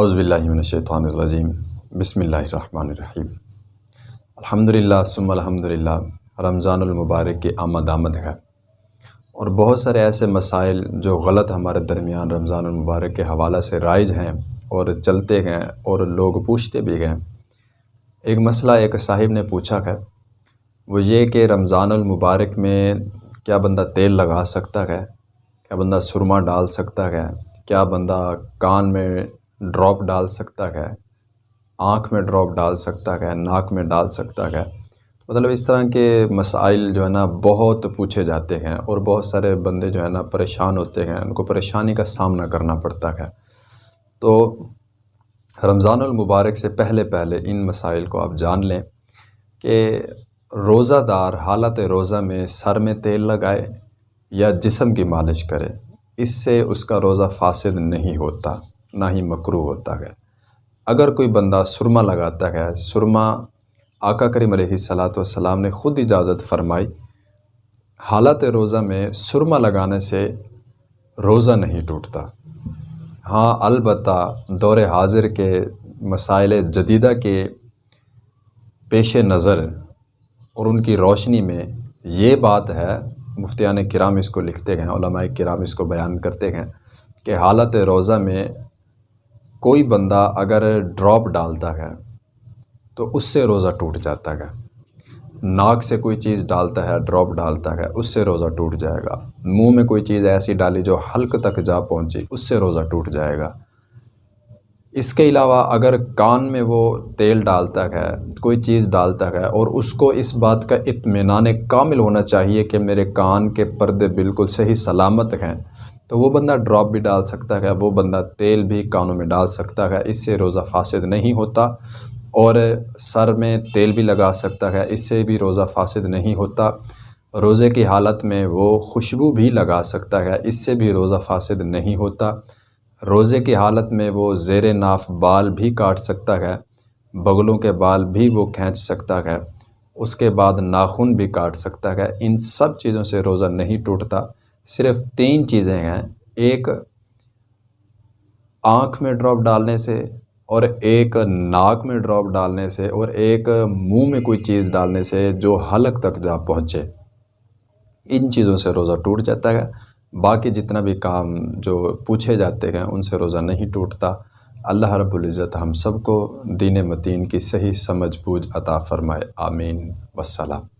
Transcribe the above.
اعوذ باللہ من الشیطان الرجیم۔ بسم اللہ الرحمن الرحیم۔ الحمد للہ ثم الحمد للہ رمضان المبارک کی آمد آمد ہے۔ اور بہت سارے ایسے مسائل جو غلط ہمارے درمیان رمضان المبارک کے حوالہ سے رائج ہیں اور چلتے گئے اور لوگ پوچھتے بھی گئے ایک مسئلہ ایک صاحب نے پوچھا ہے، وہ یہ کہ رمضان المبارک میں کیا بندہ تیل لگا سکتا ہے؟ کیا بندہ سرما ڈال سکتا ہے؟ کیا بندہ کان میں ڈراپ ڈال سکتا ہے، آنکھ میں ڈراپ ڈال سکتا ہے، ناک میں ڈال سکتا ہے۔ مطلب اس طرح کے مسائل جو ہے نا بہت پوچھے جاتے ہیں اور بہت سارے بندے جو ہے نا پریشان ہوتے ہیں، ان کو پریشانی کا سامنا کرنا پڑتا ہے۔ تو رمضان المبارک سے پہلے پہلے ان مسائل کو آپ جان لیں کہ روزہ دار حالت روزہ میں سر میں تیل لگائے یا جسم کی مالش کرے، اس سے اس کا روزہ فاسد نہیں ہوتا۔ نہ ہی مکرو ہوتا ہے۔ اگر کوئی بندہ سرما لگاتا ہے، سرما آقا کریم علیہ صلاۃ والسلام نے خود اجازت فرمائی۔ حالت روزہ میں سرما لگانے سے روزہ نہیں ٹوٹتا۔ ہاں البتہ دور حاضر کے مسائل جدیدہ کے پیش نظر اور ان کی روشنی میں یہ بات ہے۔ مفتیان کرام اس کو لکھتے ہیں، علماء کرام اس کو بیان کرتے ہیں کہ حالت روزہ میں کوئی بندہ اگر ڈراپ ڈالتا ہے تو اس سے روزہ ٹوٹ جاتا ہے۔ ناک سے کوئی چیز ڈالتا ہے، ڈراپ ڈالتا ہے، اس سے روزہ ٹوٹ جائے گا۔ منہ میں کوئی چیز ایسی ڈالی جو حلق تک جا پہنچی، اس سے روزہ ٹوٹ جائے گا۔ اس کے علاوہ اگر کان میں وہ تیل ڈالتا ہے، کوئی چیز ڈالتا ہے اور اس کو اس بات کا اطمینان کامل ہونا چاہیے کہ میرے کان کے پردے بالکل صحیح سلامت ہیں تو وہ بندہ ڈراپ بھی ڈال سکتا ہے، وہ بندہ تیل بھی کانوں میں ڈال سکتا ہے، اس سے روزہ فاسد نہیں ہوتا اور سر میں تیل بھی لگا سکتا ہے، اس سے بھی روزہ فاسد نہیں ہوتا۔ روزے کی حالت میں وہ خوشبو بھی لگا سکتا ہے، اس سے بھی روزہ فاسد نہیں ہوتا۔ روزے کی حالت میں وہ زیر ناف بال بھی کاٹ سکتا ہے، بغلوں کے بال بھی وہ کھینچ سکتا ہے، اس کے بعد ناخن بھی کاٹ سکتا ہے۔ ان سب چیزوں سے روزہ نہیں ٹوٹتا۔ صرف تین چیزیں ہیں۔ ایک آنکھ میں ڈراپ ڈالنے سے اور ایک ناک میں ڈراپ ڈالنے سے اور ایک منہ میں کوئی چیز ڈالنے سے جو حلق تک جا پہنچے۔ ان چیزوں سے روزہ ٹوٹ جاتا ہے۔ باقی جتنا بھی کام جو پوچھے جاتے ہیں، ان سے روزہ نہیں ٹوٹتا۔ اللہ رب العزت ہم سب کو دین متین کی صحیح سمجھ بوجھ عطا فرمائے۔ آمین۔ والسلام۔